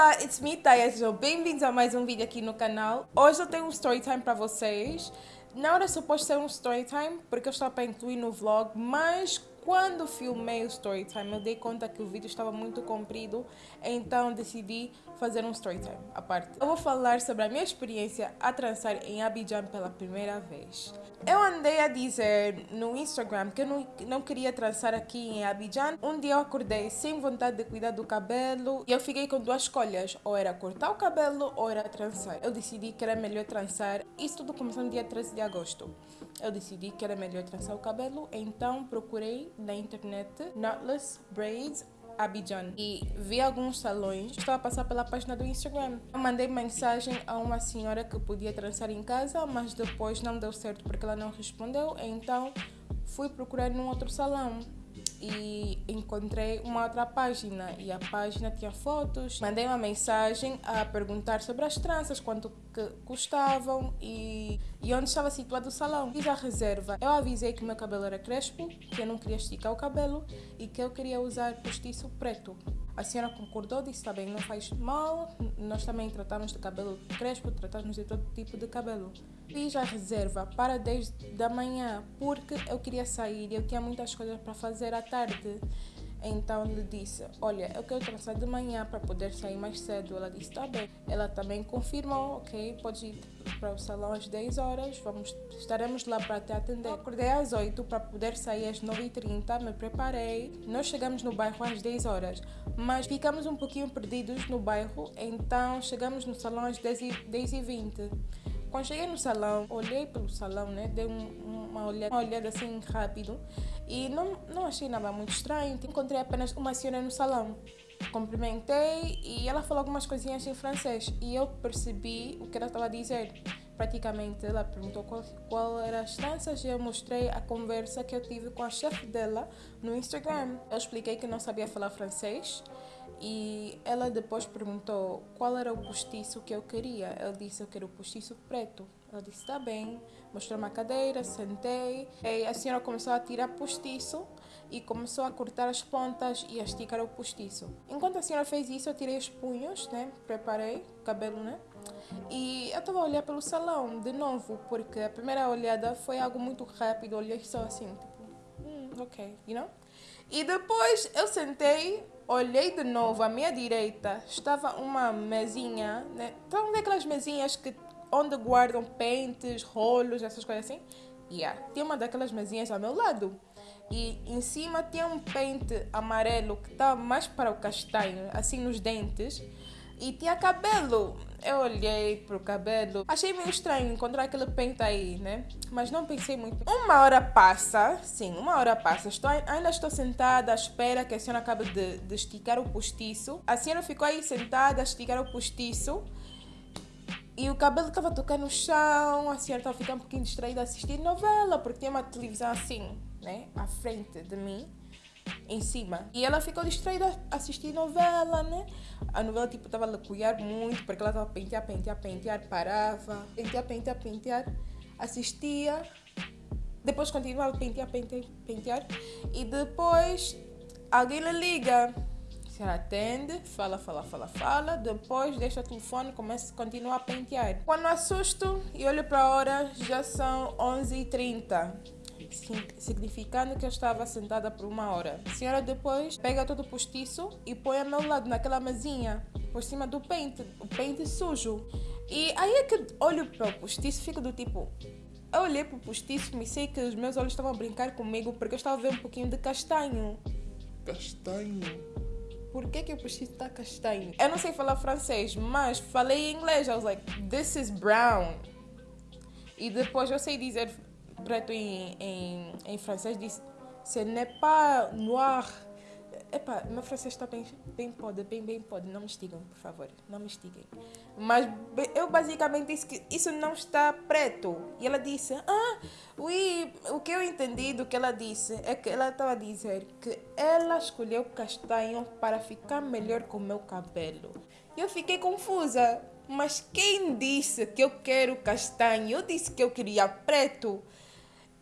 Olá, it's me, Taya. Sejam bem-vindos a mais um vídeo aqui no canal. Hoje eu tenho um story time para vocês. Não era suposto ser um story time, porque eu estava para incluir no vlog, mas quando filmei o story time, eu dei conta que o vídeo estava muito comprido, então decidi fazer um story time à parte. Eu vou falar sobre a minha experiência a trançar em Abidjan pela primeira vez. Eu andei a dizer no Instagram que eu não, não queria trançar aqui em Abidjan. Um dia eu acordei sem vontade de cuidar do cabelo e eu fiquei com duas escolhas, ou era cortar o cabelo ou era trançar. Eu decidi que era melhor trançar. Isso tudo começou no dia 13 de agosto. Eu decidi que era melhor trançar o cabelo, então procurei na internet Knotless Braids Abidjan e vi alguns salões. Estava a passar pela página do Instagram. Eu mandei mensagem a uma senhora que podia trançar em casa, mas depois não deu certo porque ela não respondeu. Então fui procurar num outro salão e encontrei uma outra página e a página tinha fotos. Mandei uma mensagem a perguntar sobre as tranças, quanto que custavam e, e onde estava situado o salão. Fiz a reserva. Eu avisei que o meu cabelo era crespo, que eu não queria esticar o cabelo e que eu queria usar postiço preto. A senhora concordou, disse, está bem, não faz mal, nós também tratamos de cabelo crespo, tratamos de todo tipo de cabelo. Fiz a reserva para 10 da manhã, porque eu queria sair e eu tinha muitas coisas para fazer à tarde. Então lhe disse, olha, eu quero traçar de manhã para poder sair mais cedo. Ela disse, tá bem. Ela também confirmou, ok, pode ir para o salão às 10 horas, vamos, estaremos lá para te atender. acordei às 8 para poder sair às 9h30, me preparei. Nós chegamos no bairro às 10 horas, mas ficamos um pouquinho perdidos no bairro, então chegamos no salão às 10h20. Quando cheguei no salão, olhei pelo salão, né? Dei um, uma, olhada, uma olhada assim rápido e não, não achei nada muito estranho. Encontrei apenas uma senhora no salão. Cumprimentei e ela falou algumas coisinhas em francês e eu percebi o que ela estava a dizer. Praticamente, ela perguntou qual, qual eram as tranças e eu mostrei a conversa que eu tive com a chefe dela no Instagram. Eu expliquei que não sabia falar francês e ela depois perguntou qual era o postiço que eu queria. Eu disse, eu quero o postiço preto. Ela disse, está bem. Mostrou uma cadeira, sentei. E a senhora começou a tirar postiço e começou a cortar as pontas e a esticar o postiço. Enquanto a senhora fez isso, eu tirei os punhos, né? Preparei o cabelo, né? E eu estava a olhar pelo salão de novo, porque a primeira olhada foi algo muito rápido. Olhei só assim, tipo, hum, ok, you know? E depois eu sentei olhei de novo à minha direita, estava uma mesinha, né? Estão daquelas mesinhas que onde guardam pentes, rolos, essas coisas assim? Yeah. Tinha uma daquelas mesinhas ao meu lado. E em cima tinha um pente amarelo que estava mais para o castanho, assim nos dentes. E tinha cabelo. Eu olhei pro cabelo. Achei meio estranho encontrar aquele pente aí, né? Mas não pensei muito. Uma hora passa, sim, uma hora passa. Estou, ainda estou sentada à espera que a senhora acabe de, de esticar o postiço. A senhora ficou aí sentada a esticar o postiço. E o cabelo estava tocando no chão, a senhora estava ficando um pouquinho distraída a assistir novela, porque tinha uma televisão assim, né, à frente de mim em cima. E ela ficou distraída a assistir novela, né? A novela, tipo, estava a lecuiar muito, porque ela estava a pentear, pentear, pentear, parava, pentear, pentear, pentear, assistia, depois continuava a pentear, pentear, pentear, e depois alguém lhe liga. Se ela atende, fala, fala, fala, fala, depois deixa o telefone, começa, continua a pentear. Quando assusto e olho para a hora, já são 11h30 significando que eu estava sentada por uma hora. A senhora depois pega todo o postiço e põe ao meu lado, naquela mesinha, por cima do pente, o pente sujo. E aí é que olho para o postiço e fico do tipo, eu olhei para o postiço e sei que os meus olhos estavam a brincar comigo porque eu estava a ver um pouquinho de castanho. Castanho? Por que, que o postiço está castanho? Eu não sei falar francês, mas falei inglês. I was like, this is brown. E depois eu sei dizer preto em, em, em francês diz ce n'est pas noir. Epá, meu francês está bem, bem pode, bem, bem pode. Não me estigam, por favor. Não me estiguem. Mas eu basicamente disse que isso não está preto. E ela disse, ah, oui, o que eu entendi do que ela disse é que ela estava a dizer que ela escolheu castanho para ficar melhor com o meu cabelo. E eu fiquei confusa. Mas quem disse que eu quero castanho? Eu disse que eu queria preto.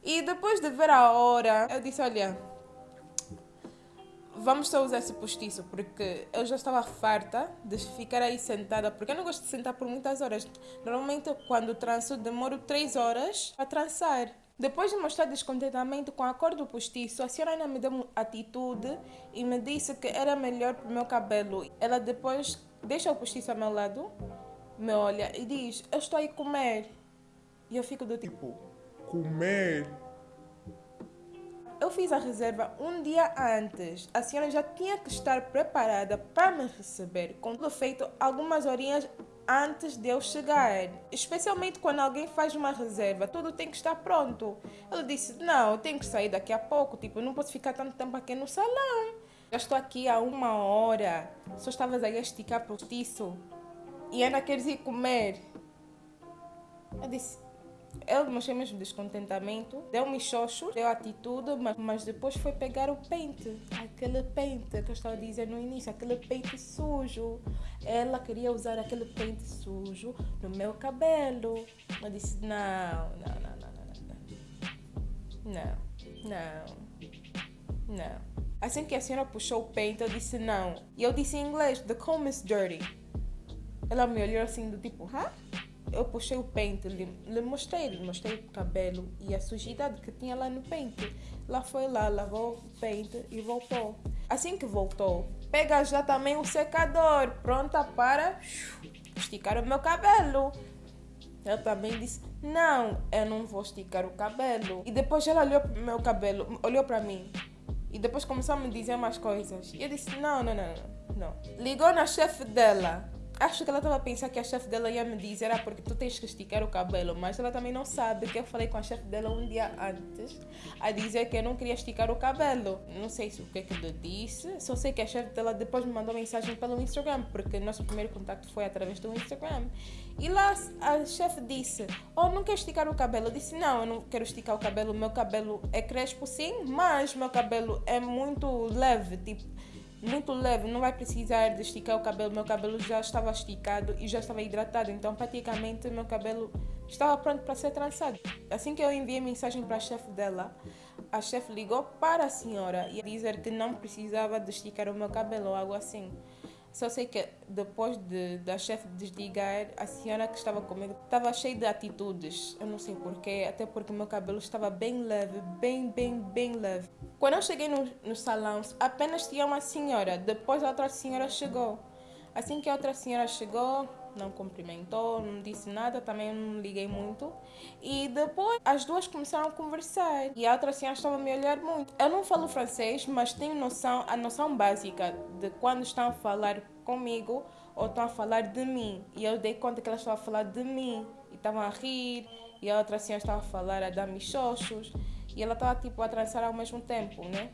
E depois de ver a hora, eu disse: Olha, vamos só usar esse postiço, porque eu já estava farta de ficar aí sentada, porque eu não gosto de sentar por muitas horas. Normalmente, quando tranço, demoro 3 horas a trançar. Depois de mostrar descontentamento com a cor do postiço, a senhora ainda me deu uma atitude e me disse que era melhor para o meu cabelo. Ela depois deixa o postiço ao meu lado, me olha e diz: Eu estou aí comer. E eu fico do tipo: Comer? Eu fiz a reserva um dia antes. A senhora já tinha que estar preparada para me receber, com tudo feito algumas horinhas antes de eu chegar. Especialmente quando alguém faz uma reserva, tudo tem que estar pronto. Ele disse: Não, eu tenho que sair daqui a pouco, tipo, não posso ficar tanto tempo aqui no salão. Já estou aqui há uma hora. Só estavas aí a esticar postiço. E ainda queres ir comer. Eu disse: ele mostrou mesmo descontentamento, deu-me xoxo, deu atitude, mas, mas depois foi pegar o pente. Aquele pente que eu estava dizer no início, aquele pente sujo. Ela queria usar aquele pente sujo no meu cabelo. Eu disse: não, não, não, não, não, não. Não, não. Assim que a senhora puxou o pente, eu disse não. E eu disse em inglês: The comb is dirty. Ela me olhou assim, do tipo, hã? Eu puxei o pente, lhe, lhe mostrei, lhe mostrei o cabelo e a sujidade que tinha lá no pente. Lá foi lá, lavou o pente e voltou. Assim que voltou, pega já também o secador, pronta para esticar o meu cabelo. Ela também disse: Não, eu não vou esticar o cabelo. E depois ela olhou para o meu cabelo, olhou para mim. E depois começou a me dizer mais coisas. E eu disse: Não, não, não, não. não. Ligou na chefe dela Acho que ela estava a pensar que a chefe dela ia me dizer ah, porque tu tens que esticar o cabelo, mas ela também não sabe que eu falei com a chefe dela um dia antes a dizer que eu não queria esticar o cabelo. Não sei se o que é que eu disse, só sei que a chefe dela depois me mandou mensagem pelo Instagram, porque nosso primeiro contato foi através do Instagram. E lá a chefe disse: Oh, não quer esticar o cabelo? Eu disse: Não, eu não quero esticar o cabelo, meu cabelo é crespo sim, mas meu cabelo é muito leve, tipo muito leve, não vai precisar de esticar o cabelo. Meu cabelo já estava esticado e já estava hidratado, então praticamente meu cabelo estava pronto para ser trançado. Assim que eu enviei mensagem para a chefe dela, a chefe ligou para a senhora e dizer que não precisava de esticar o meu cabelo ou algo assim. Só sei que depois de, da chefe desligar, a senhora que estava comigo estava cheia de atitudes. Eu não sei porquê, até porque meu cabelo estava bem leve, bem, bem, bem leve. Quando eu cheguei no, no salão, apenas tinha uma senhora. Depois a outra senhora chegou. Assim que a outra senhora chegou, não cumprimentou, não disse nada, também não liguei muito. E depois as duas começaram a conversar e a outra senhora estava a me olhar muito. Eu não falo francês, mas tenho noção, a noção básica de quando estão a falar comigo ou estão a falar de mim. E eu dei conta que ela estava a falar de mim e estavam a rir e a outra senhora estava a falar a dar-me xoxos e ela estava tipo a trançar ao mesmo tempo, né?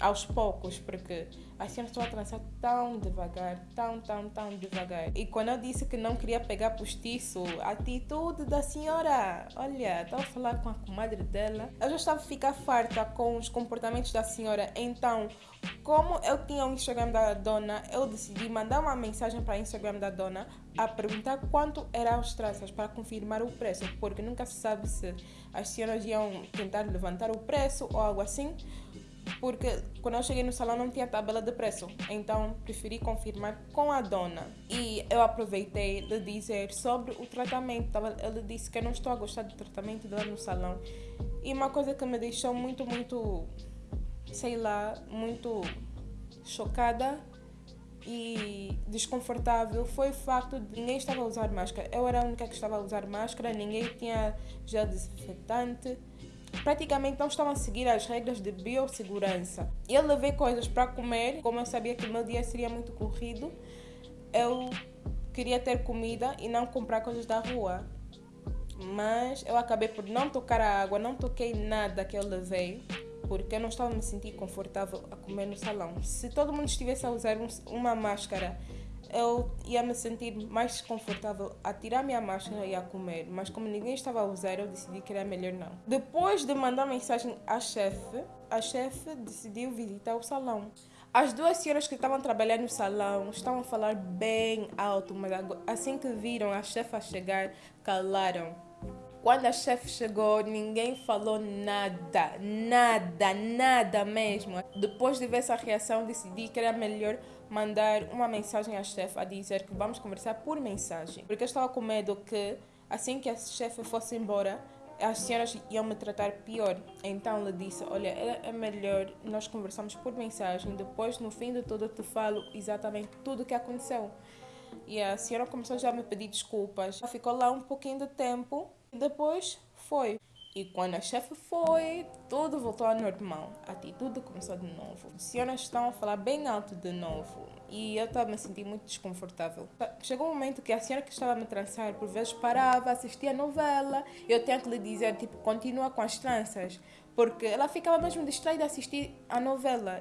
Aos poucos, porque a senhora estava a trançar tão devagar, tão, tão, tão devagar. E quando eu disse que não queria pegar postiço, a atitude da senhora, olha, estava a falar com a comadre dela, eu já estava a ficar farta com os comportamentos da senhora, então, como eu tinha o Instagram da dona, eu decidi mandar uma mensagem para o Instagram da dona a perguntar quanto eram as tranças para confirmar o preço, porque nunca se sabe se as senhoras iam tentar levantar o preço ou algo assim porque quando eu cheguei no salão não tinha tabela de preço, então preferi confirmar com a dona. E eu aproveitei de dizer sobre o tratamento. Ele disse que eu não estou a gostar do tratamento dela no salão. E uma coisa que me deixou muito, muito, sei lá, muito chocada e desconfortável foi o facto de ninguém estava a usar máscara. Eu era a única que estava a usar máscara, ninguém tinha gel desinfetante praticamente não estavam a seguir as regras de biossegurança. Eu levei coisas para comer, como eu sabia que o meu dia seria muito corrido, eu queria ter comida e não comprar coisas da rua. Mas eu acabei por não tocar a água, não toquei nada que eu levei, porque eu não estava me sentir confortável a comer no salão. Se todo mundo estivesse a usar uma máscara eu ia me sentir mais confortável a tirar minha máscara e a comer, mas como ninguém estava a usar, eu decidi que era melhor não. Depois de mandar mensagem à chefe, a chefe decidiu visitar o salão. As duas senhoras que estavam trabalhando no salão estavam a falar bem alto, mas assim que viram a chefe a chegar, calaram. Quando a chefe chegou, ninguém falou nada, nada, nada mesmo. Depois de ver essa reação, decidi que era melhor mandar uma mensagem à chefe a dizer que vamos conversar por mensagem. Porque eu estava com medo que, assim que a chefe fosse embora, as senhoras iam me tratar pior. Então ela disse: Olha, é melhor nós conversarmos por mensagem. Depois, no fim de tudo, eu te falo exatamente tudo o que aconteceu. E a senhora começou já a me pedir desculpas. Ela ficou lá um pouquinho de tempo e depois foi. E quando a chefe foi, tudo voltou ao normal. A atitude começou de novo. As senhoras estão a falar bem alto de novo. E eu estava me sentindo muito desconfortável. Chegou um momento que a senhora que estava a me trançar, por vezes parava, assistia a novela. Eu tinha que lhe dizer, tipo, continua com as tranças. Porque ela ficava mesmo distraída a assistir a novela.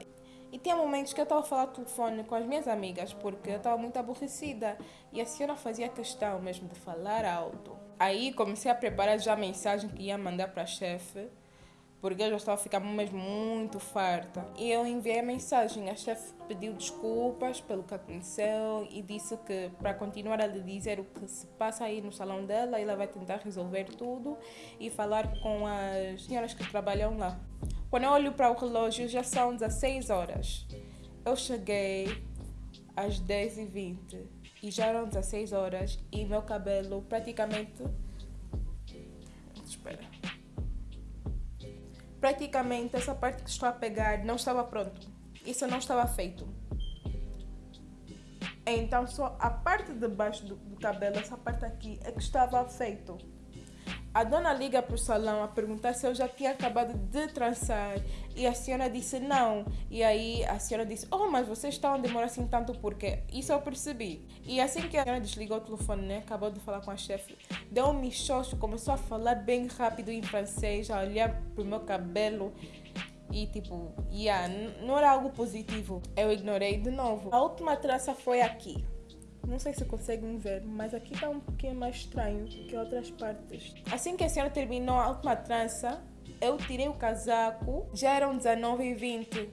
E tinha momentos que eu estava a falar telefone com as minhas amigas, porque eu estava muito aborrecida. E a senhora fazia questão mesmo de falar alto. Aí comecei a preparar já a mensagem que ia mandar para a chefe, porque eu já estava ficando mesmo muito farta. E eu enviei a mensagem. A chefe pediu desculpas pelo que aconteceu e disse que para continuar a lhe dizer o que se passa aí no salão dela, ela vai tentar resolver tudo e falar com as senhoras que trabalham lá. Quando eu olho para o relógio, já são 16 horas. Eu cheguei às 10h20 e já eram 16 horas e meu cabelo praticamente. Espera. Praticamente essa parte que estou a pegar não estava pronto. Isso não estava feito. Então só a parte de baixo do, do cabelo, essa parte aqui, é que estava feito. A dona liga para o salão a perguntar se eu já tinha acabado de trançar e a senhora disse não. E aí a senhora disse: Oh, mas vocês estão a demorar assim tanto porque isso eu percebi. E assim que a senhora desligou o telefone, né, acabou de falar com a chefe, deu um michocho, começou a falar bem rápido em francês, a olhar para o meu cabelo. E tipo, yeah, não era algo positivo. Eu ignorei de novo. A última trança foi aqui. Não sei se conseguem ver, mas aqui está um pouquinho mais estranho que outras partes. Assim que a senhora terminou a última trança, eu tirei o casaco, já eram 19 e 20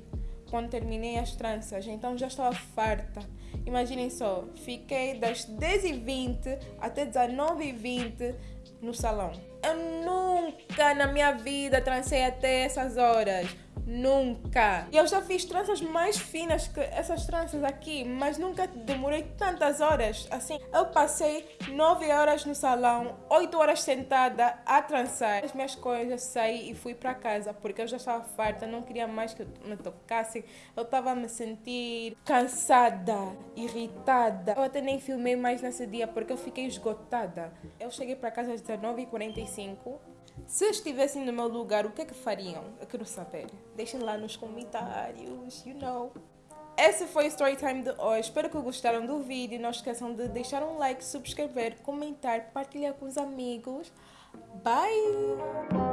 quando terminei as tranças, então já estava farta. Imaginem só, fiquei das 10 e 20 até 19 e 20 no salão. Eu nunca na minha vida trancei até essas horas. Nunca. E eu já fiz tranças mais finas que essas tranças aqui, mas nunca demorei tantas horas. Assim, eu passei 9 horas no salão, 8 horas sentada a trançar as minhas coisas, saí e fui para casa porque eu já estava farta, não queria mais que me tocassem. Eu estava a me sentir cansada, irritada. Eu até nem filmei mais nesse dia porque eu fiquei esgotada. Eu cheguei para casa às 19h45 se estivessem no meu lugar, o que é que fariam? Eu quero saber. Deixem lá nos comentários, you know. Esse foi o Storytime de hoje. Espero que gostaram do vídeo. Não esqueçam de deixar um like, subscrever, comentar, partilhar com os amigos. Bye!